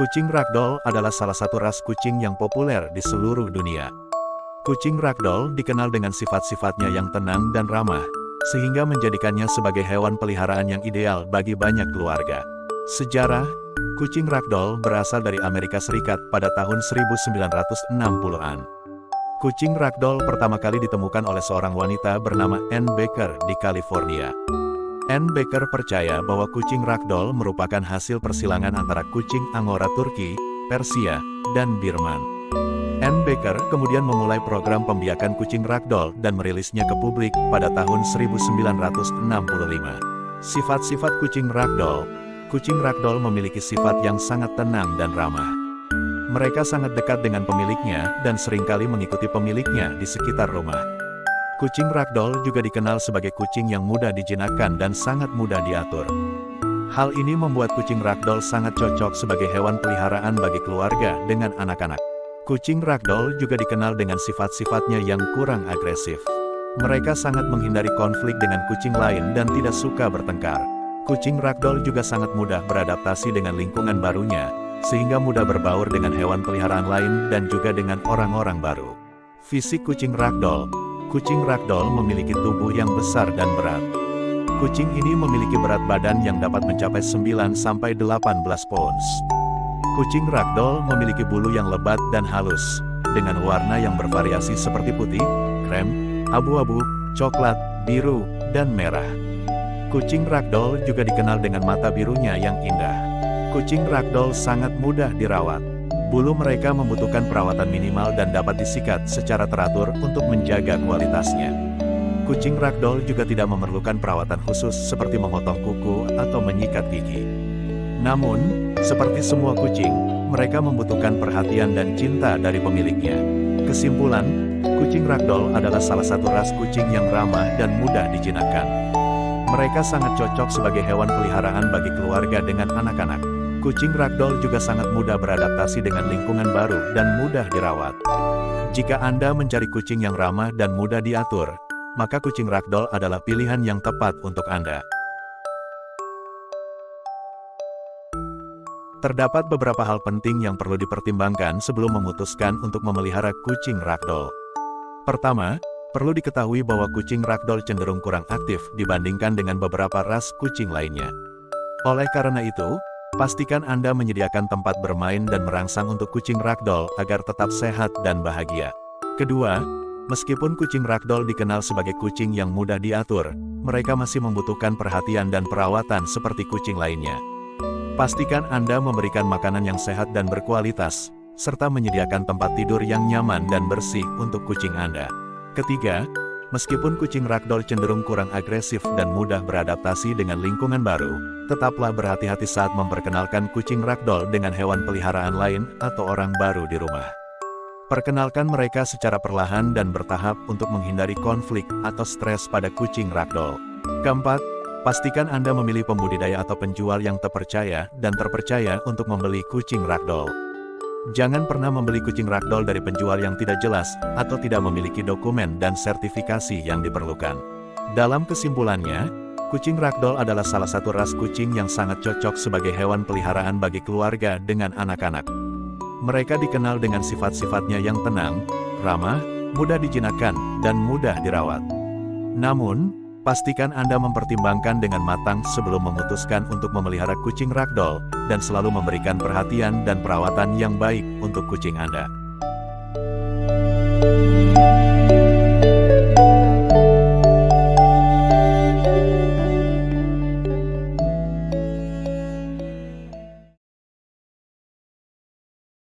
Kucing ragdoll adalah salah satu ras kucing yang populer di seluruh dunia. Kucing ragdoll dikenal dengan sifat-sifatnya yang tenang dan ramah, sehingga menjadikannya sebagai hewan peliharaan yang ideal bagi banyak keluarga. Sejarah, kucing ragdoll berasal dari Amerika Serikat pada tahun 1960-an. Kucing ragdoll pertama kali ditemukan oleh seorang wanita bernama Ann Baker di California. Anne Baker percaya bahwa kucing ragdoll merupakan hasil persilangan antara kucing Angora Turki, Persia, dan Birman. Anne Baker kemudian memulai program pembiakan kucing ragdoll dan merilisnya ke publik pada tahun 1965. Sifat-sifat kucing ragdoll Kucing ragdoll memiliki sifat yang sangat tenang dan ramah. Mereka sangat dekat dengan pemiliknya dan sering kali mengikuti pemiliknya di sekitar rumah. Kucing ragdoll juga dikenal sebagai kucing yang mudah dijinakkan dan sangat mudah diatur. Hal ini membuat kucing ragdoll sangat cocok sebagai hewan peliharaan bagi keluarga dengan anak-anak. Kucing ragdoll juga dikenal dengan sifat-sifatnya yang kurang agresif. Mereka sangat menghindari konflik dengan kucing lain dan tidak suka bertengkar. Kucing ragdoll juga sangat mudah beradaptasi dengan lingkungan barunya, sehingga mudah berbaur dengan hewan peliharaan lain dan juga dengan orang-orang baru. Fisik kucing ragdoll Kucing ragdoll memiliki tubuh yang besar dan berat. Kucing ini memiliki berat badan yang dapat mencapai 9-18 pounds. Kucing ragdoll memiliki bulu yang lebat dan halus, dengan warna yang bervariasi seperti putih, krem, abu-abu, coklat, biru, dan merah. Kucing ragdoll juga dikenal dengan mata birunya yang indah. Kucing ragdoll sangat mudah dirawat. Bulu mereka membutuhkan perawatan minimal dan dapat disikat secara teratur untuk menjaga kualitasnya. Kucing ragdoll juga tidak memerlukan perawatan khusus seperti memotong kuku atau menyikat gigi. Namun, seperti semua kucing, mereka membutuhkan perhatian dan cinta dari pemiliknya. Kesimpulan, kucing ragdoll adalah salah satu ras kucing yang ramah dan mudah dijinakkan. Mereka sangat cocok sebagai hewan peliharaan bagi keluarga dengan anak-anak. Kucing ragdoll juga sangat mudah beradaptasi dengan lingkungan baru dan mudah dirawat. Jika Anda mencari kucing yang ramah dan mudah diatur, maka kucing ragdoll adalah pilihan yang tepat untuk Anda. Terdapat beberapa hal penting yang perlu dipertimbangkan sebelum memutuskan untuk memelihara kucing ragdoll. Pertama, perlu diketahui bahwa kucing ragdoll cenderung kurang aktif dibandingkan dengan beberapa ras kucing lainnya. Oleh karena itu, Pastikan Anda menyediakan tempat bermain dan merangsang untuk kucing ragdoll agar tetap sehat dan bahagia. Kedua, meskipun kucing ragdoll dikenal sebagai kucing yang mudah diatur, mereka masih membutuhkan perhatian dan perawatan seperti kucing lainnya. Pastikan Anda memberikan makanan yang sehat dan berkualitas, serta menyediakan tempat tidur yang nyaman dan bersih untuk kucing Anda. Ketiga, Meskipun kucing ragdoll cenderung kurang agresif dan mudah beradaptasi dengan lingkungan baru, tetaplah berhati-hati saat memperkenalkan kucing ragdoll dengan hewan peliharaan lain atau orang baru di rumah. Perkenalkan mereka secara perlahan dan bertahap untuk menghindari konflik atau stres pada kucing ragdoll. Keempat, pastikan Anda memilih pembudidaya atau penjual yang terpercaya dan terpercaya untuk membeli kucing ragdoll. Jangan pernah membeli kucing ragdoll dari penjual yang tidak jelas, atau tidak memiliki dokumen dan sertifikasi yang diperlukan. Dalam kesimpulannya, kucing ragdoll adalah salah satu ras kucing yang sangat cocok sebagai hewan peliharaan bagi keluarga dengan anak-anak. Mereka dikenal dengan sifat-sifatnya yang tenang, ramah, mudah dijinakkan, dan mudah dirawat. Namun, Pastikan Anda mempertimbangkan dengan matang sebelum memutuskan untuk memelihara kucing ragdoll, dan selalu memberikan perhatian dan perawatan yang baik untuk kucing Anda.